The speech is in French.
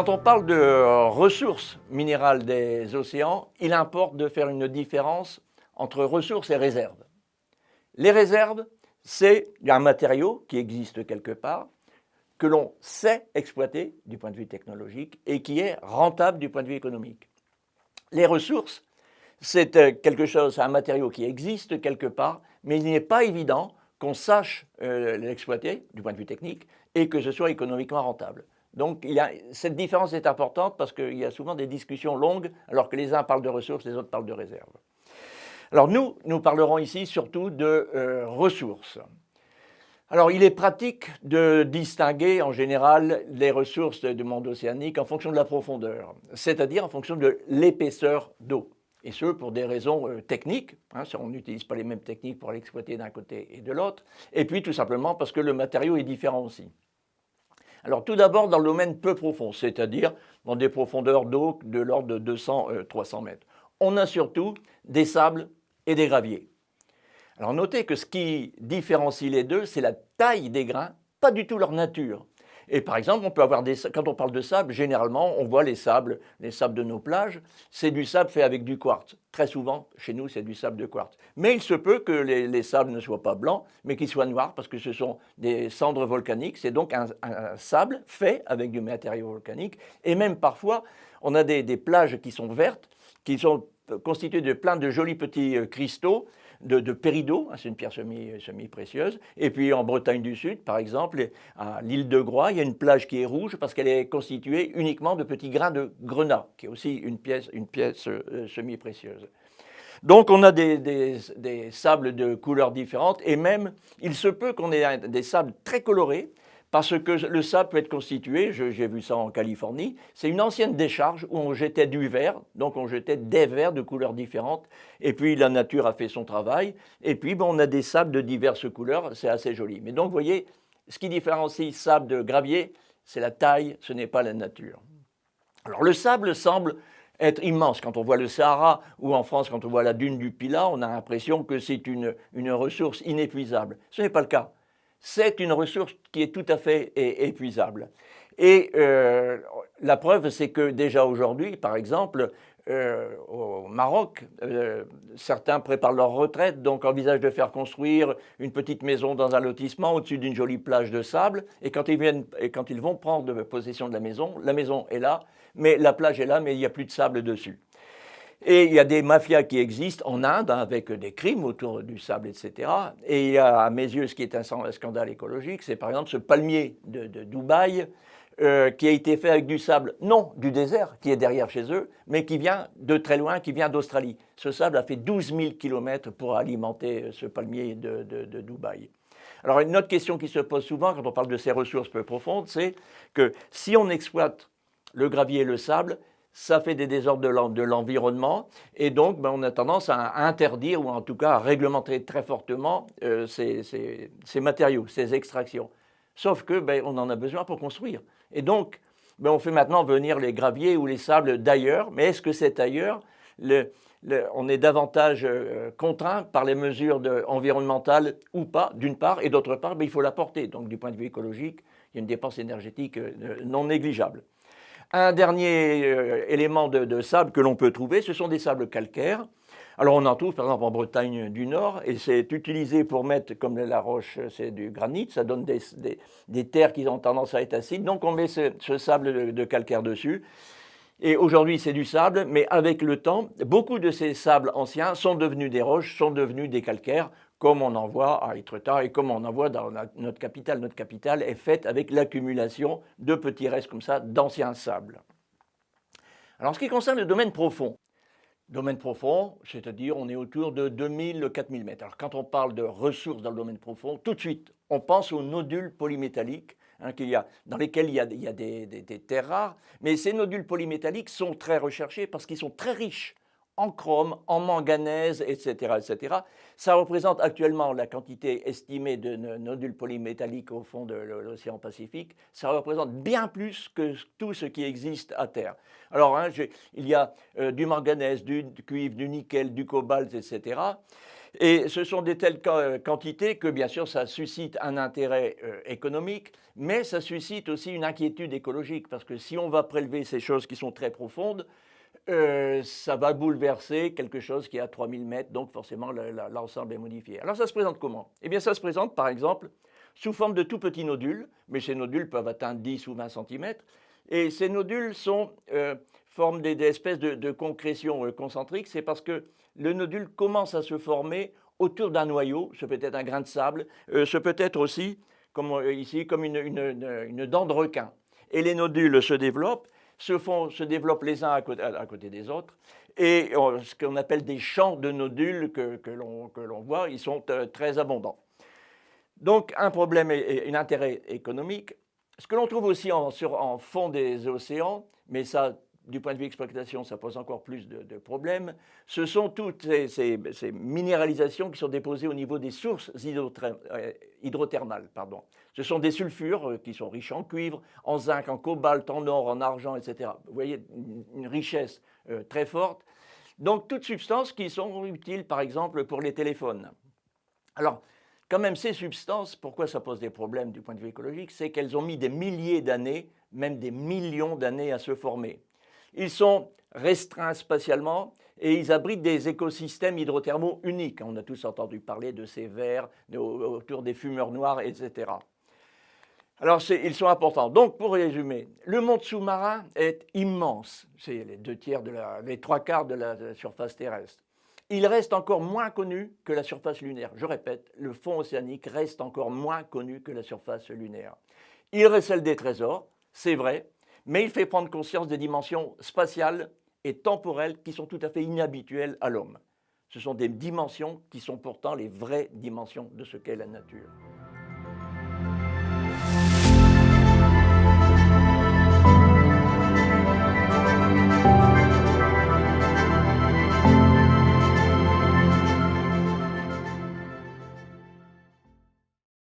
Quand on parle de ressources minérales des océans, il importe de faire une différence entre ressources et réserves. Les réserves, c'est un matériau qui existe quelque part, que l'on sait exploiter du point de vue technologique et qui est rentable du point de vue économique. Les ressources, c'est euh, quelque chose, un matériau qui existe quelque part, mais il n'est pas évident qu'on sache euh, l'exploiter du point de vue technique et que ce soit économiquement rentable. Donc cette différence est importante parce qu'il y a souvent des discussions longues alors que les uns parlent de ressources, les autres parlent de réserves. Alors nous, nous parlerons ici surtout de euh, ressources. Alors il est pratique de distinguer en général les ressources du monde océanique en fonction de la profondeur, c'est-à-dire en fonction de l'épaisseur d'eau. Et ce, pour des raisons euh, techniques, hein, on n'utilise pas les mêmes techniques pour l'exploiter d'un côté et de l'autre, et puis tout simplement parce que le matériau est différent aussi. Alors tout d'abord dans le domaine peu profond, c'est-à-dire dans des profondeurs d'eau de l'ordre de 200-300 euh, mètres. On a surtout des sables et des graviers. Alors notez que ce qui différencie les deux, c'est la taille des grains, pas du tout leur nature. Et par exemple, on peut avoir des, quand on parle de sable, généralement, on voit les sables, les sables de nos plages, c'est du sable fait avec du quartz. Très souvent, chez nous, c'est du sable de quartz. Mais il se peut que les, sables ne soient pas blancs, mais qu'ils soient noirs, parce que ce sont des cendres volcaniques. C'est donc un, sable fait avec du matériau volcanique. Et même parfois, on a des, des plages qui sont vertes, qui sont constituées de plein de jolis petits euh, cristaux de, de hein, c'est une pierre semi-précieuse. et puis en Bretagne du Sud, par exemple, à l'île de Groix, il y a une plage qui est rouge parce qu'elle est constituée uniquement de petits grains de grenat, qui est aussi une pièce, une pièce euh, semi-précieuse. Donc on a des, des, sables de couleurs différentes et même il se peut qu'on ait des sables très colorés parce que le sable peut être constitué, j'ai vu ça en Californie, c'est une ancienne décharge où on jetait du verre, donc on jetait des verres de couleurs différentes, et puis la nature a fait son travail, et puis on a des sables de diverses couleurs, c'est assez joli. Mais donc vous voyez, ce qui différencie sable de gravier, c'est la taille, ce n'est pas la nature. Alors le sable semble être immense. Quand on voit le Sahara ou en France, quand on voit la dune du Pilat, on a l'impression que c'est une, une ressource inépuisable. Ce n'est pas le cas c'est une ressource qui est tout à fait épuisable. Et euh, la preuve, c'est que déjà aujourd'hui, par exemple, euh, au Maroc, euh, certains préparent leur retraite, donc envisagent de faire construire une petite maison dans un lotissement au-dessus d'une jolie plage de sable. Et quand, ils viennent, et quand ils vont prendre possession de la maison, la maison est là, mais la plage est là, mais il n'y a plus de sable dessus. Et il y a des mafias qui existent en Inde hein, avec des crimes autour du sable, etc. Et il y a, à mes yeux, ce qui est un scandale écologique, c'est par exemple ce palmier de, Dubaï euh, qui a été fait avec du sable, non du désert qui est derrière chez eux, mais qui vient de très loin, qui vient d'Australie. Ce sable a fait 12 000 km pour alimenter ce palmier de Dubaï. Alors une autre question qui se pose souvent quand on parle de ces ressources peu profondes, c'est que si on exploite le gravier et le sable, ça fait des désordres de l'environnement et donc ben, on a tendance à interdire ou en tout cas à réglementer très fortement euh, ces, matériaux, ces extractions. Sauf que ben, on en a besoin pour construire. Et donc ben, on fait maintenant venir les graviers ou les sables d'ailleurs, mais est-ce que c'est ailleurs? On est davantage euh, contraint par les mesures environnementales ou pas, d'une part, et d'autre part, il faut l'apporter. Donc du point de vue écologique, il y a une dépense énergétique euh, non négligeable. Un dernier euh, élément de, sable que l'on peut trouver, ce sont des sables calcaires. Alors on en trouve par exemple en Bretagne du Nord et c'est utilisé pour mettre, comme la roche c'est du granit, ça donne des, terres qui ont tendance à être acides, donc on met ce, sable de, calcaire dessus. Et aujourd'hui, c'est du sable, mais avec le temps, beaucoup de ces sables anciens sont devenus des roches, sont devenus des calcaires, comme on en voit à Etretat et comme on en voit dans notre capitale. Notre capitale est faite avec l'accumulation de petits restes comme ça d'anciens sables. Alors, en ce qui concerne le domaine profond, domaine profond, c'est-à-dire on est autour de 2000-4000 mètres. Alors, quand on parle de ressources dans le domaine profond, tout de suite, on pense aux nodules polymétalliques hein, dans lesquels il y a, des terres rares, mais ces nodules polymétalliques sont très recherchés parce qu'ils sont très riches en chrome, en manganèse, etc., etc. Ça représente actuellement la quantité estimée de nodules polymétalliques au fond de l'océan Pacifique. Ça représente bien plus que tout ce qui existe à Terre. Alors, hein, il y a euh, du manganèse, du cuivre, du nickel, du cobalt, etc. Et ce sont des telles quantités que bien sûr ça suscite un intérêt euh, économique, mais ça suscite aussi une inquiétude écologique, parce que si on va prélever ces choses qui sont très profondes, euh, ça va bouleverser quelque chose qui est à 3000 mètres, donc forcément l'ensemble est modifié. Alors ça se présente comment? Eh bien ça se présente par exemple sous forme de tout petits nodules, mais ces nodules peuvent atteindre 10 ou 20 cm, et ces nodules sont, euh, forment des, espèces de, concrétions euh, concentriques, c'est parce que le nodule commence à se former autour d'un noyau, ce peut être un grain de sable, ce peut être aussi, comme ici, comme une dent de requin. Et les nodules se développent, se, font, se développent les uns à côté, des autres. Et euh, ce qu'on appelle des champs de nodules que, l'on voit, ils sont euh, très abondants. Donc un problème et un intérêt économique. Ce que l'on trouve aussi en, en fond des océans, mais ça du point de vue exploitation, ça pose encore plus de, problèmes. Ce sont toutes ces, minéralisations qui sont déposées au niveau des sources euh, hydrothermales. Pardon. Ce sont des sulfures euh, qui sont riches en cuivre, en zinc, en cobalt, en or, en argent, etc. Vous voyez, une, richesse euh, très forte. Donc, toutes substances qui sont utiles, par exemple, pour les téléphones. Alors, quand même, ces substances, pourquoi ça pose des problèmes du point de vue écologique? C'est qu'elles ont mis des milliers d'années, même des millions d'années à se former. Ils sont restreints spatialement et ils abritent des écosystèmes hydrothermaux uniques. On a tous entendu parler de ces vers autour des fumeurs noirs, etc. Alors, ils sont importants. Donc, pour résumer, le monde sous-marin est immense. C'est les deux tiers, de trois quarts de la surface terrestre. Il reste encore moins connu que la surface lunaire. Je répète, le fond océanique reste encore moins connu que la surface lunaire. Il recèle des trésors, c'est vrai, mais il fait prendre conscience des dimensions spatiales et temporelles qui sont tout à fait inhabituelles à l'homme. Ce sont des dimensions qui sont pourtant les vraies dimensions de ce qu'est la nature.